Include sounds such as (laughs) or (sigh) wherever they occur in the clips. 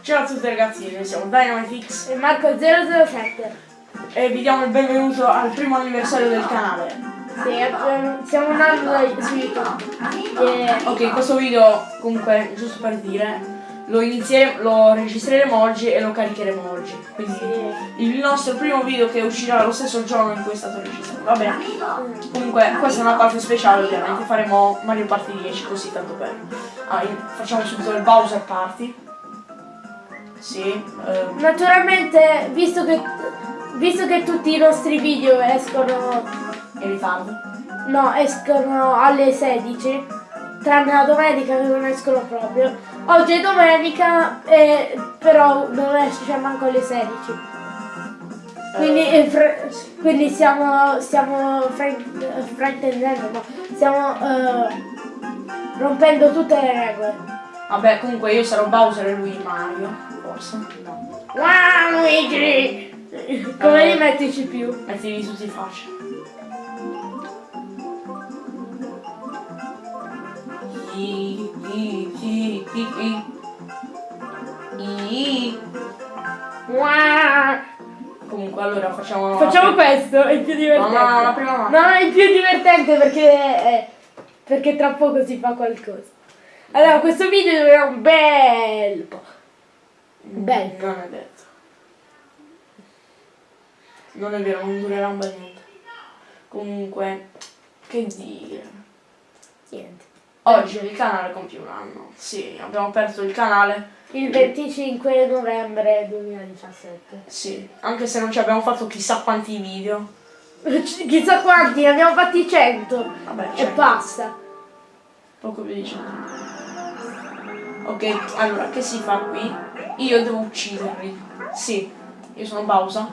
Ciao a tutti ragazzi, noi siamo Dynamitix e Marco007 e vi diamo il benvenuto al primo anniversario del canale. Sì, siamo un anno su YouTube. E... Ok, questo video comunque, giusto per dire, lo, inizieremo, lo registreremo oggi e lo caricheremo oggi. Quindi sì. il nostro primo video che uscirà lo stesso giorno in cui è stato registrato. Va bene. Comunque questa è una parte speciale ovviamente, faremo Mario Party 10 così tanto per. Ah, facciamo subito il Bowser Party. Sì. Ehm. Naturalmente, visto che, visto che tutti i nostri video escono in ritardo, no, escono alle 16, tranne la domenica che non escono proprio. Oggi è domenica, eh, però non esce manco alle 16. Quindi, eh, quindi stiamo, stiamo fraintendendo, no? stiamo eh, rompendo tutte le regole. Vabbè, comunque io sarò Bowser e lui Mario forse? No. Wow, Luigi! Come eh, li metti più? Mettili tutti facili. I, i, i, i, i. I. Wow. Comunque allora facciamo... Facciamo questo, è più divertente. No, no, la prima mano. No, è più divertente perché, eh, perché tra poco si fa qualcosa. Allora, questo video durerà un bel po'. Beh. Non è detto. Non è vero, non durerà un bel niente. Comunque, che dire. Niente. Oggi il canale compie un anno. Sì, abbiamo aperto il canale. Il 25 novembre 2017. Sì, anche se non ci abbiamo fatto chissà quanti video. (laughs) chissà quanti, ne abbiamo fatti 100. Vabbè, 100. E basta. Poco più di 100. Ok, allora, che si fa qui? Io devo ucciderli. Sì, io sono Bowser.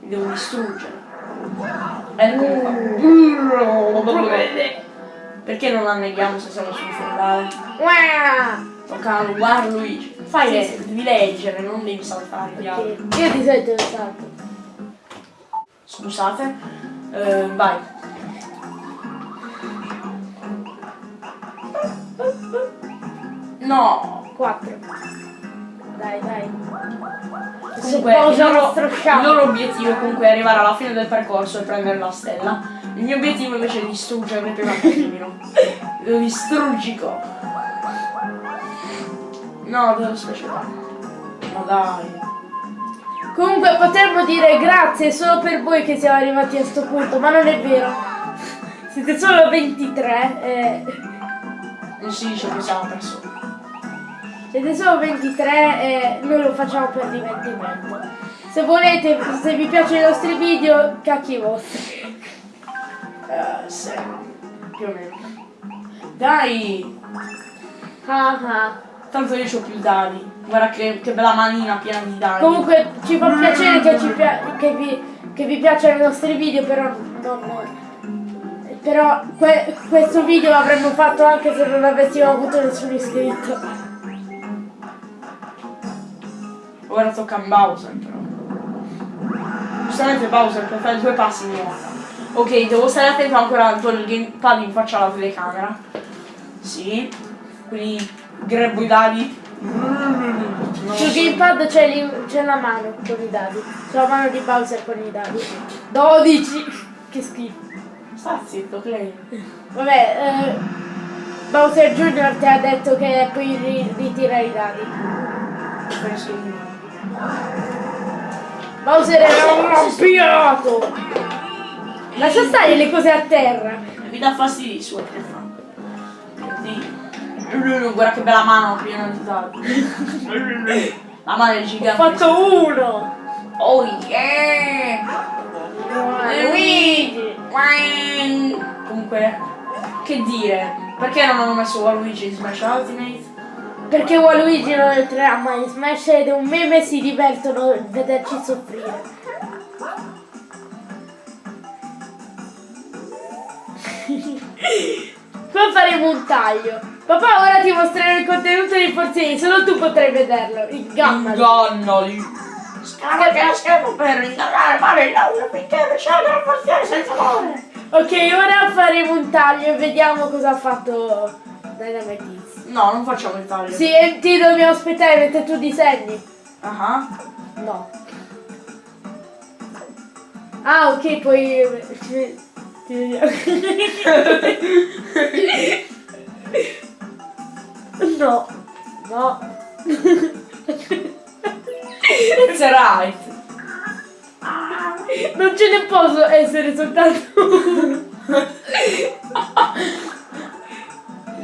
Li devo distruggere. Ecco Perché non anneghiamo se siamo sul fondale? Tocca a guarda Luigi. Fai sì, sì. devi leggere, non devi saltare. Io di solito salto. Scusate. Uh, vai. No! 4 dai, dai. Comunque, il loro, il loro obiettivo comunque è arrivare alla fine del percorso e prendere la stella. Il mio obiettivo invece è distruggere prima attimino. Lo distruggico. No, devo speciale. Ma dai. Comunque potremmo dire grazie solo per voi che siamo arrivati a questo punto, ma non è vero. Siete solo 23 e... Non si dice che siamo persone. Siete solo 23 e noi lo facciamo per divertimento. Se volete, se vi piacciono i nostri video, cacchi vostri. Uh, sì, più o meno. Dai! Ah ah. Tanto io ho più dadi. Guarda che, che, bella manina piena di dadi. Comunque ci fa piacere che, pia che, vi, che vi piacciono i nostri video, però non... Però que questo video l'avremmo fatto anche se non avessimo avuto nessun iscritto. Ora tocca a Bowser però. Giustamente Bowser per fare due passi in volta. Ok, devo stare attento ancora con il gamepad in faccia alla telecamera. Sì. Quindi grabbo i dadi. Sul gamepad c'è la mano con i dadi. C'è la mano di Bowser con i dadi. 12! Che schifo. Sta zitto, Clay. Vabbè, eh, Bowser Jr. ti ha detto che puoi ritirare i dadi. Penso Bowser era un rampinato! Lascia stare le cose a terra! Mi dà fastidio il suo Guarda che bella mano piena di dadi. La mano è gigante. Ho fatto uno! Oh yeah! Luigi! Comunque, che dire? Perché non hanno messo Waluigi in Smash Ultimate? Perché Waluigi non entrerà mai in Smash ed è un meme e si divertono a vederci soffrire. (laughs) Qua faremo un taglio. Papà, ora ti mostrerò il contenuto dei Forzini, solo tu potrai vederlo. Ingannali. Ingannali. Scaricate lo schermo per ingannare fare il lavoro finché scegliere Forzini senza amore. Ok, ora faremo un taglio e vediamo cosa ha fatto Dynamite. No, non facciamo il taglio. Sì, ti dobbiamo aspettare mentre tu disegni. Ah, No. Ah, ok, poi... ci- ti vediamo. No. No. It's right. Non ce ne posso essere soltanto uno. (laughs)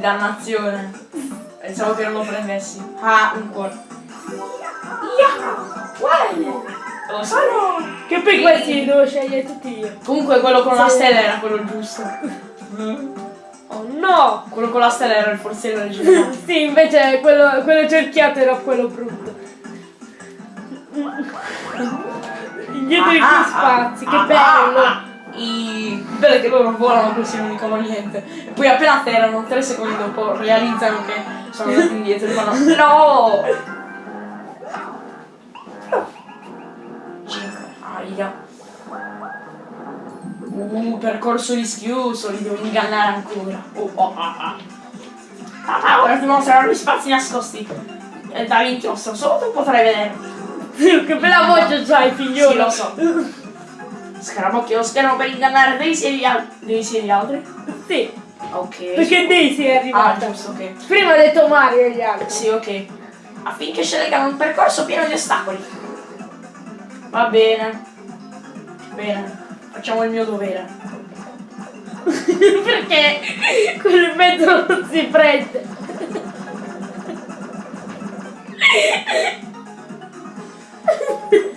Dannazione. Pensavo che non lo prendessi. Ah, un cuore. Lo so. Che poi questi li devo scegliere tutti io. Comunque quello con la Sì. stella era quello giusto. (laughs) Oh no! Quello con la stella era il forziere originale. (laughs) sì, invece quello, quello cerchiato era quello brutto. Indietro di più spazi, che bello! I... Bello che loro volano così non dicono niente. E poi appena atterrano, tre secondi dopo, realizzano che sono andati indietro e fanno No! 5. Aia. Uh, percorso rischioso, li devo ingannare ancora. Oh, oh, ah, ah. Papà, ora ti mostrerò gli spazi nascosti. Eh, da inchiostro, solo tu potrai vedere. (laughs) che bella voce c'hai, figliolo! Sì, lo so. Scarabocchio lo schermo per ingannare Daisy e gli, al- Daisy e gli altri? Sì, Ok. perché Daisy è Ah, arrivata. giusto, ok. Prima ha detto Mario e gli altri. Sì, ok. Affinché scelgano un percorso pieno di ostacoli. Va bene. Bene. Facciamo il mio dovere. (laughs) perché quello in mezzo non si prende. (laughs)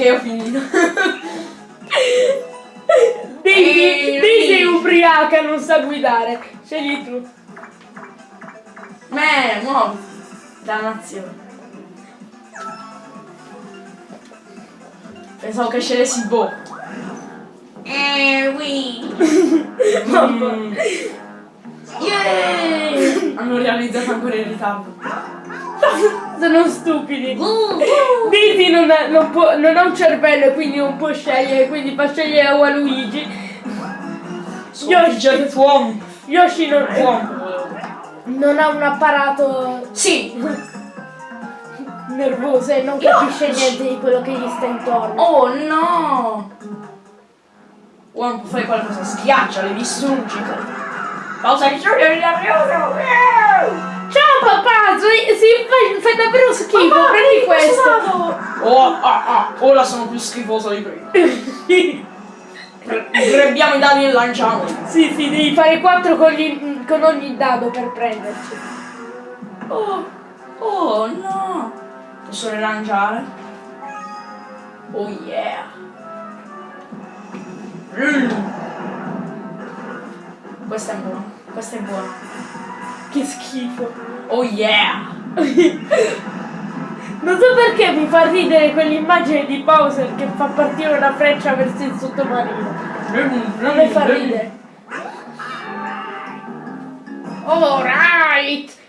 Ok, ho finito. Daisy, Daisy è ubriaca, non sa guidare. Scegli tu. Me, muovi. Dannazione. Pensavo che scegliessi Bo. Eh, oui. (laughs) Mm. Yeah! Hanno realizzato ancora in ritardo. (laughs) Sono stupidi. Daisy non ha, non può- non ha un cervello e quindi non può scegliere, quindi fa scegliere a Waluigi. Yoshi. Tuomo. Yoshi non, non ha un apparato Sì. nervoso e non capisce niente di quello che gli sta intorno. Oh no! Uomo fare qualcosa, schiaccia, le distruggi. Pausa è arrioso! Ciao papà, si, si fai, fai davvero schifo, prendi questo. Oh, ah, ah, ora sono più schifoso di prima. (laughs) Grebbiamo i dadi e lanciamo. sì, sì, devi fare 4 con, gli- con ogni dado per prenderci. Oh, oh no! Posso rilanciare? Oh yeah! Mm. Questa è buona, questa è buona. Che schifo. Oh yeah! (laughs) Non so perché mi fa ridere quell'immagine di Bowser che fa partire una freccia verso il sottomarino. Non mi fa ridere. Alright!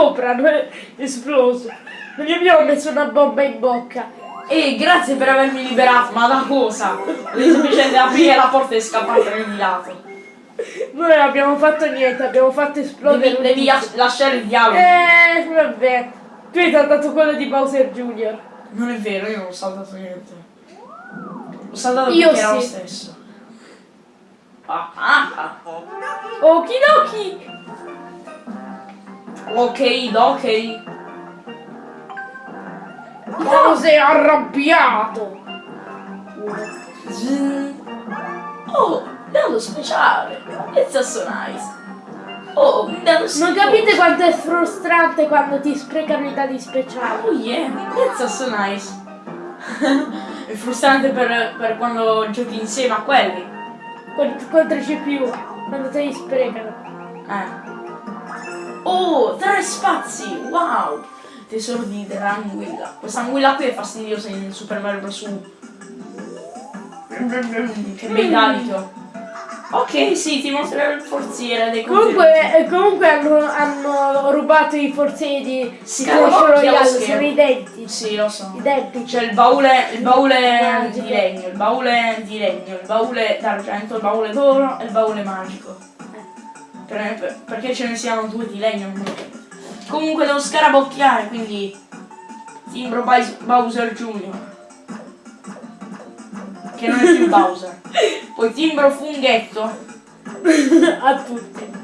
Sopra, non è esploso. Non gli abbiamo messo una bomba in bocca. E grazie per avermi liberato, ma da cosa? Devi semplicemente aprire la porta e scappare di lato. Noi non abbiamo fatto niente, abbiamo fatto esplodere Devi, devi lasciare il dialogo. Eh, vabbè. Tu hai saltato quello di Bowser Jr. Non è vero, io non ho saltato niente. Ho saltato Io perché era lo sì. stesso. Ah, ah, ah. Okidoki! Ok, ok. Bowser arrabbiato! Zzz. Oh, dado speciale. It's so nice. Oh, un dado Non capite quanto è frustrante quando ti sprecano i dadi speciali. Oh yeah, it's so nice. (laughs) è frustrante per, per quando giochi insieme a quelli. Con- Contro CPU. Quando te li sprecano. Eh. Spazi! Wow! Tesoro di dell'anguilla. Questa anguilla qui è fastidiosa in Super Mario Bros. Che ho. Ok, sì, ti mostrerò il forziere dei. Comunque, eh, comunque hanno, hanno rubato i forzieri di Clash Royale, sono identici. Sì, lo so. Identici. C'è il baule, il baule di legno, il baule di legno, il baule d'argento, il baule d'oro e il baule magico. Per- per- perché ce ne siano due di legno? Comunque devo scarabocchiare, quindi timbro Bowser Jr. Che non è più (laughs) Bowser. Poi timbro funghetto. (laughs) A tutti.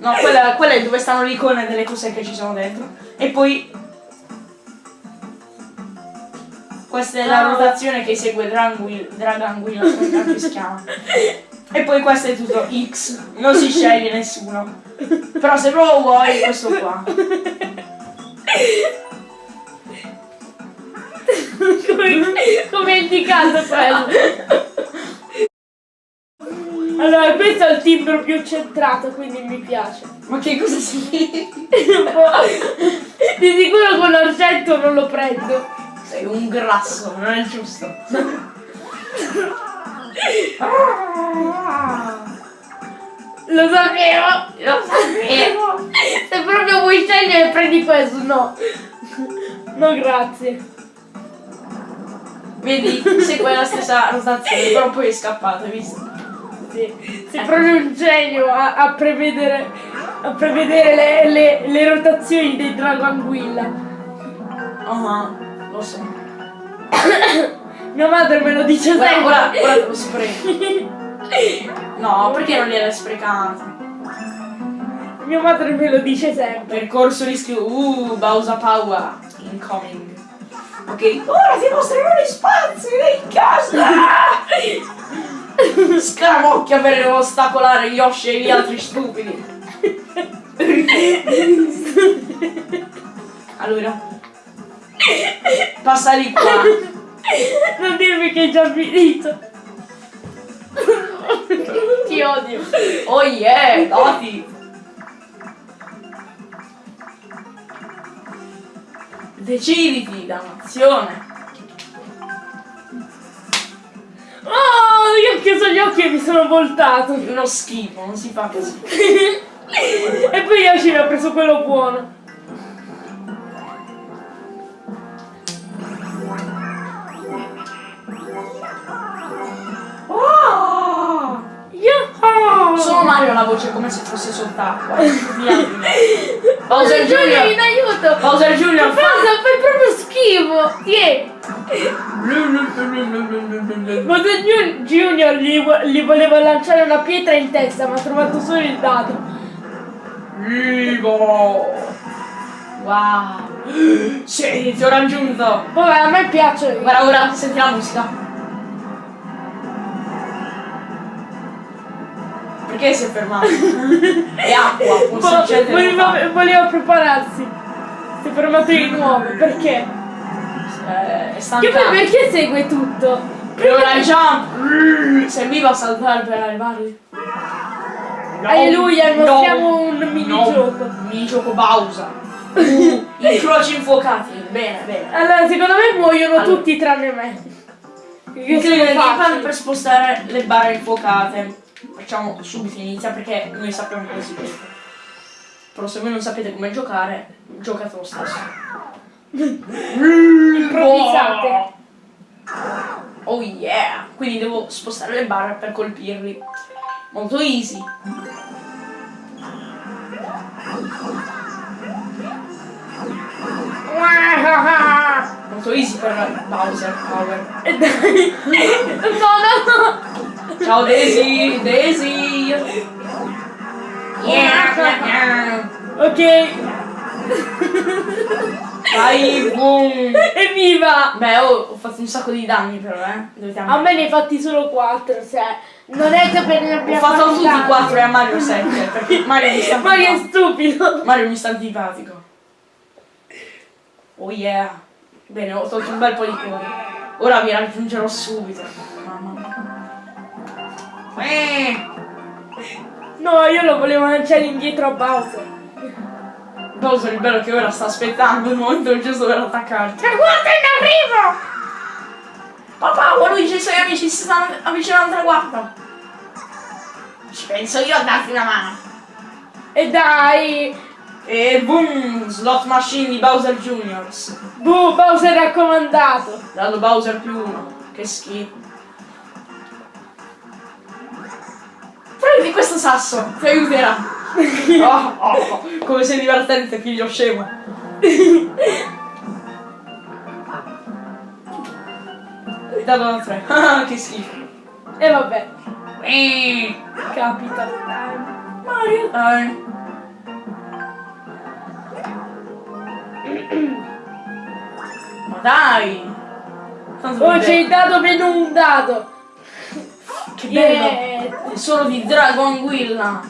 No, quella, quella è dove stanno le icone delle cose che ci sono dentro. E poi. Questa è la rotazione che segue Dranguil, Draganguilla, come si chiama. (laughs) E poi questo è tutto X. Non si sceglie nessuno. Però se proprio vuoi, questo qua. come, è indicato quello. Allora, questo è il timbro più centrato, quindi mi piace. Ma che cosa significa? Di sicuro con l'argento non lo prendo. Sei un grasso, non è giusto. (laughs) Lo sapevo! Lo sapevo. Se proprio vuoi scegliere prendi questo, no. No, grazie. Vedi, segue la stessa rotazione, però poi è scappato, hai visto? Sì. Sei proprio un genio a, a prevedere, a prevedere le, le- le rotazioni dei drago anguilla. Ah, lo so. (coughs) Mia madre me lo dice Ora, sempre. ora, ora te lo spreco. No, perché non gliel'hai sprecato? Mia madre me lo dice sempre. Percorso rischio. Uh, Bowser Power. Incoming. Ok, ora ti mostrerò gli spazi in casa! (laughs) Scaramocchia per ostacolare Yoshi e gli altri stupidi. Allora. Passa di qua. Non dirmi che è già finito. (laughs) Ti odio. Oh yeah, dati. Deciditi, dannazione. Oh, io ho chiuso gli occhi e mi sono voltato. Uno schifo, non si fa così. (laughs) e poi Yoshi mi ha preso quello buono. Solo Mario ha la voce come se fosse sott'acqua. (laughs) Bowser Giulio in aiuto! Bowser Jr. fa-? Fai proprio schifo! Tieni! Bowser Ju- Junior gli, gli voleva lanciare una pietra in testa, ma ha trovato solo il dado. Vivo! Wow! (gasps) Sì, ti ho raggiunto! Vabbè, a me piace. Guarda ora, senti la musica. Perché si è fermato? È acqua, Vo- succedere. voleva, voleva prepararsi. Si è fermato di nuovo, perché? Eh, è Che poi perché segue tutto? E ora jump! Serviva a saltare per arrivare. No, Alleluia, no, mostriamo un minigioco. No, minigioco Bowser. (laughs) Uh, incroci infuocati. Bene, bene. Allora, secondo me muoiono Allora. tutti tranne me. Incline sono il per spostare le barre infuocate. Facciamo subito inizia perché noi sappiamo come si gioca. Però se voi non sapete come giocare, giocate lo (laughs) stesso. Improvvisate. Oh yeah! Quindi devo spostare le barre per colpirli. Molto easy. Molto easy per Bowser Power. E dai. No, no, Ciao Daisy! Daisy! Yeah! Ok. Vai, boom! Evviva! Beh, oh, ho fatto un sacco di danni però, eh. A me ne hai fatti solo 4, cioè. Non è che per ne Ho abbia fatto a fatti tutti tanti. 4 e a Mario 7 perché Mario mi sta Ma che antipatico. stupido! Mario mi sta antipatico. Oh yeah. Bene, ho tolto un bel po' di cuori. Ora vi raggiungerò subito. Mamma mia. Eh, No, io lo volevo lanciare indietro a Bowser. Bowser il bello che ora sta aspettando il momento giusto per attaccarti. Ma guarda in arrivo! Papà, Luigi e i suoi amici si stanno avvicinando al traguardo. Ci penso io a darti una mano. E dai! E boom! Slot machine di Bowser Juniors. Buh, Bowser raccomandato! Dato Bowser più uno. Che schifo. Prendi questo sasso, ti aiuterà. (laughs) Oh, oh, come sei divertente, figlio scemo. Dato da tre. (laughs) Ah, che schifo. E vabbè, capita. Mario, dai. Ma dai! Oh, c'è il dado meno un dado! Che bello! Yeah. Solo di Dragon Guilla!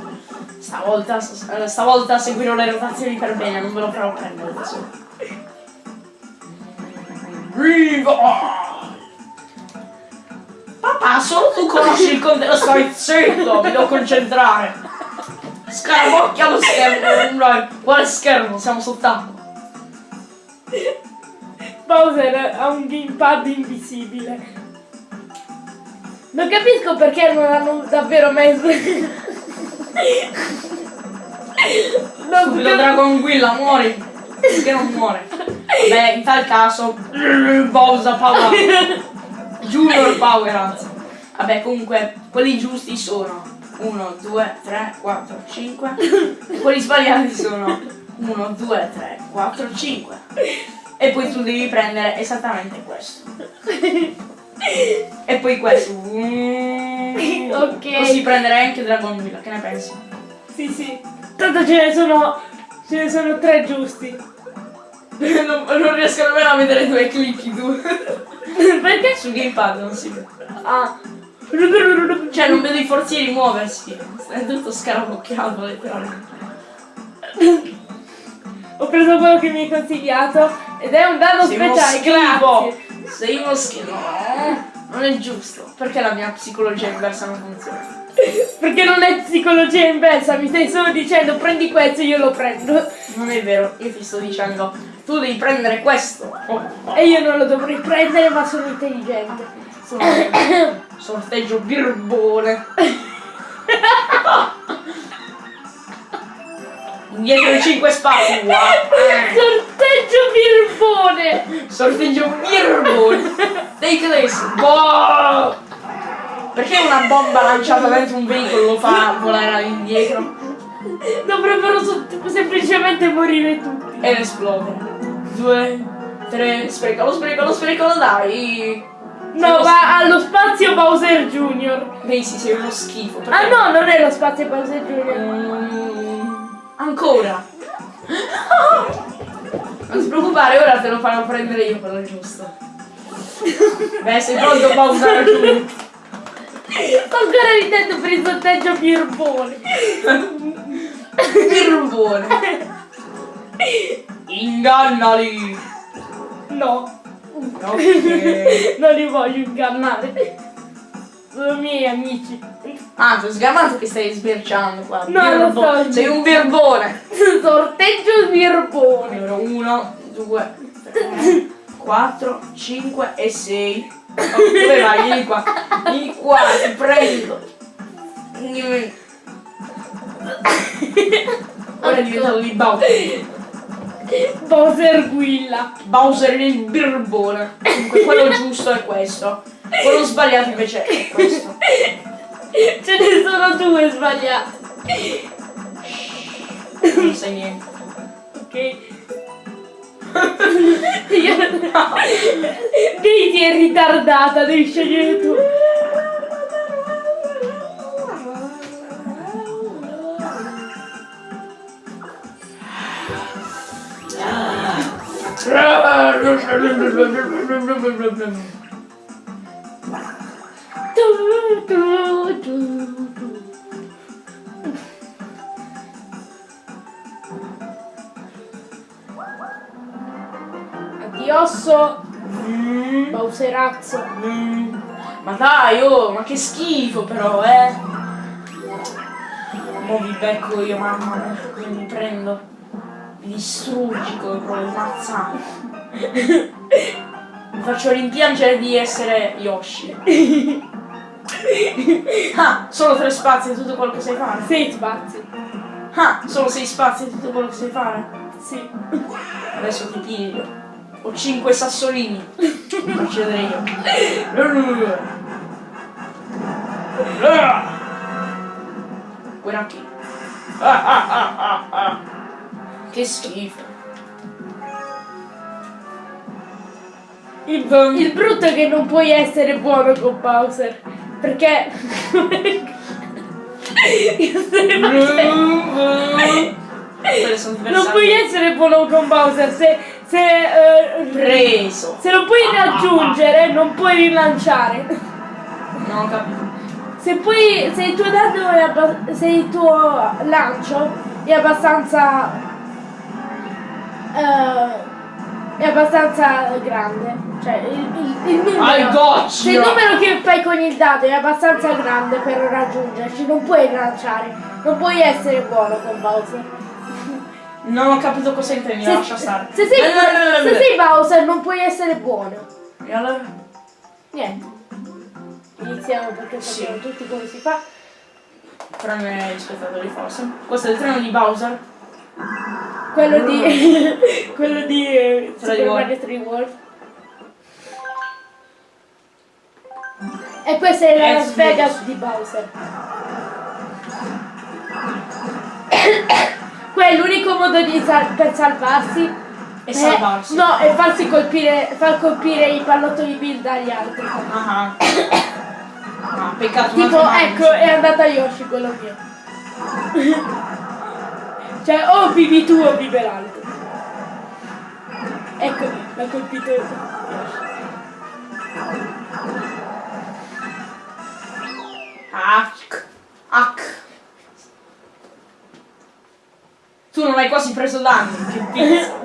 Stavolta, eh, stavolta seguirò le rotazioni per bene, non ve lo farò prendere adesso. Viva! Papà, solo tu conosci il contenuto, stai zitto, mi devo concentrare. Scarabocchia lo schermo. Quale schermo? Siamo sott'acqua. Bowser ha un gamepad invisibile. Non capisco perché non hanno davvero messo. non Subito cap- Dragon Guilla, muori! Perché non muore? Beh, in tal caso, Bowser Power. Junior Power, anzi. Vabbè, comunque, quelli giusti sono 1, 2, 3, 4, 5. Quelli sbagliati sono 1, 2, 3, 4, 5. E poi tu devi prendere esattamente questo. E poi questo. Mm. (laughs) Ok. Così prenderai anche Dragon Guilla, che ne pensi? Sì, sì. Tanto ce ne sono. Ce ne sono tre giusti. (laughs) non, non riesco nemmeno a vedere dove clicchi tu. (laughs) perché? Sul gamepad non si vede. Ah. Cioè non vedo i forzieri muoversi. È tutto scarabocchiato letteralmente. Ho preso quello che mi hai consigliato ed è un Sei uno speciale, grazie. Sei uno schifo. No, non è giusto. Perché la mia psicologia inversa non funziona? Perché non è psicologia inversa, mi stai solo dicendo prendi questo e io lo prendo. Non è vero, io ti sto dicendo, tu devi prendere questo. Oh, oh. E io non lo dovrei prendere ma sono intelligente. Sono (coughs) sorteggio birbone. (coughs) (laughs) Indietro i 5 spazio. Sorteggio birbone! Sorteggio birbone. Take this. Boh. Perché una bomba lanciata dentro un veicolo lo fa volare indietro Dovrebbero semplicemente morire tutti. ed esplodere? Due, tre, sprecalo, sprecalo, sprecalo, dai. No, va allo spazio Bowser Junior. Macy sei uno schifo. Ah no, non è lo spazio Bowser Junior. Mm, ancora. Non ti preoccupare, ora te lo farò prendere io quello giusto. Beh, sei pronto Bowser giù. Ancora ridendo per il sorteggio birbone. Birbone. Ingannali. No, Ok. non li voglio ingannare. Sono miei amici. Ah, ho sgamato che stai sbirciando qua. No, lo so. Sei un birbone. (laughs) Sorteggio birbone. Numero 1, 2, 3, 4, 5 e 6. Dove vai? Vieni qua. Vieni qua, ti prendo. Ora è diventato di Bowser. Bowser Guilla. Bowser il birbone. Comunque quello giusto è questo. Quello sbagliato invece è questo. (laughs) Ce ne sono due sbagliati. Non sai niente. Ok. Io... Daisy è ritardata, devi scegliere tu. Tu, Addiosso, Mm, Bowserazzo. mm. Ma dai, oh, ma che schifo però, eh. Mo vi becco io, mamma come mi prendo. Mi distruggi come proprio mazzate. (laughs) Mi faccio rimpiangere di essere Yoshi. (laughs) Ah, solo tre spazi è tutto quello che sai fare. Sei spazi. Ah, solo sei spazi è tutto quello che sai fare. Sì. Adesso ti piglio. Ho cinque sassolini. Faccio vedere io. Guarda qui. Ah, ah, ah, ah, ah. Che schifo. Il, il brutto è che non puoi essere buono con Bowser. Perché... Non puoi essere buono con Bowser se... se eh, Preso. se lo puoi raggiungere non puoi rilanciare. Non ho capito. Se poi se il tuo danno è se il tuo lancio è abbastanza eh, è abbastanza grande, cioè il, il, il I numero se il numero che fai con il dado è abbastanza grande per raggiungerci, non puoi lanciare, non puoi essere buono con Bowser. Non ho capito cosa intendi, Se, lascia stare. se sei, Eh, se sei Bowser non puoi essere buono. E allora? Niente. Iniziamo perché Sì. sappiamo tutti come si fa. Tranne gli spettatori forse. Questo è il treno di Bowser. Quello di. (laughs) quello di. eh, Super. Mario 3 World. E questa è la Eh, Las. Vegas di Bowser. (coughs) Quello è l'unico modo di sal- per salvarsi. E è- salvarsi. no, e farsi colpire. far colpire i pallottoli Bill dagli altri. Ah. (coughs) Ah, peccato. Tipo, ecco, è andata Yoshi quello mio. (laughs) cioè, o vivi tu o vive l'altro. Ecco, l'ha colpito. Hack. Hack. Tu non hai quasi preso danni, che pizza.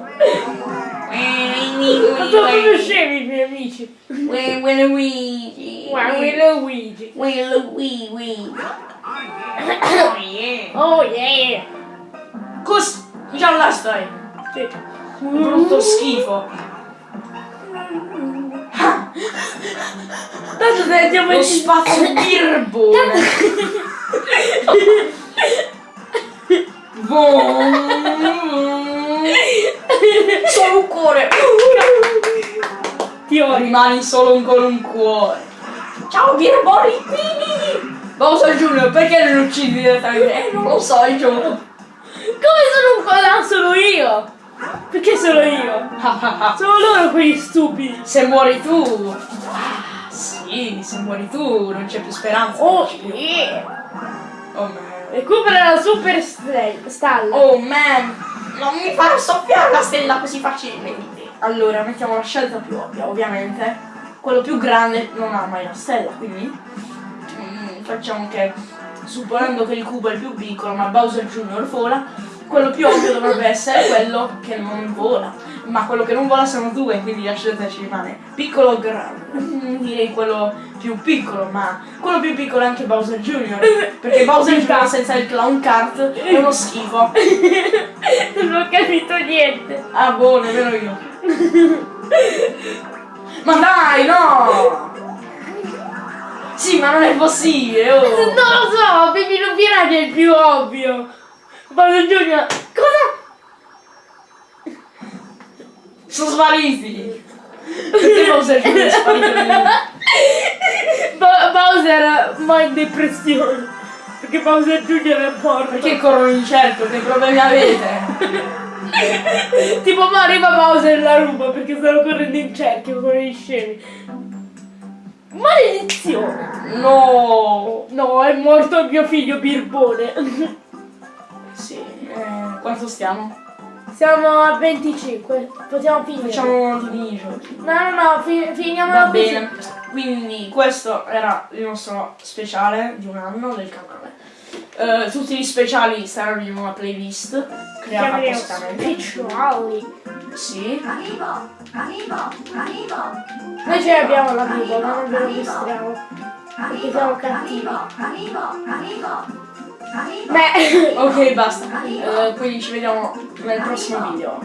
Ma proprio scemi i miei amici. Luigi. Guarda, Luigi. Luigi. Oh yeah. Oh yeah. Cos... Già là stai. Sì. Brutto schifo. Tanto se andiamo in spazio. Boom. Solo un cuore. Ti. Rimani solo con un cuore. Ciao birboni. Bowser Junior, perché non uccidi direttamente? Eh, non lo so, gioco. Come sono un colà solo io? Perché solo io? (laughs) Sono loro quegli stupidi. Se muori tu. Ah, sì, se muori tu non c'è più speranza. Oh yeah. Oh man. Recupera la super stalla. Oh man, non mi farò soffiare la stella così facilmente. Allora, mettiamo la scelta più ovvia, ovviamente. Quello più grande non ha mai la stella, quindi mm, facciamo che, supponendo che il cubo è il più piccolo, ma Bowser Jr. vola, quello più ovvio dovrebbe essere quello che non vola. Ma quello che non vola sono due, quindi la scelta ci rimane piccolo o grande. Mm, Direi quello più piccolo, ma quello più piccolo è anche Bowser Jr. Perché Bowser Jr. senza il clown kart è uno schifo. (laughs) Non ho capito niente. Ah, boh, nemmeno io. Ma dai, no! Sì, ma non è possibile, oh! Non lo so, Baby non Piranha è il più ovvio. Bowser Junior. Cosa? Sono spariti! Perché Bowser è sparito Bowser ma in depressione. Perché Bowser Junior è morto. Perché corrono in cerchio? Che problemi avete? Tipo ma arriva Bowser e la ruba perché stanno correndo in cerchio con i scemi. Maledizione! No! No, è morto il mio figlio Birbone. Eh, quanto stiamo? Siamo a 25, possiamo finire. Facciamo di giochi. No, no, no, fi- finiamo Va così. bene, quindi questo era il nostro speciale di un anno del canale. Eh, tutti gli speciali saranno in una playlist creata appositamente. speciali. Sì. Noi ce l'abbiamo l'amico, ma non ve lo mostriamo. Perché siamo cattivi. Beh, (laughs) Ok, basta. Eh, quindi ci vediamo nel prossimo video.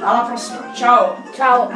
Alla prossima. Ciao. ciao.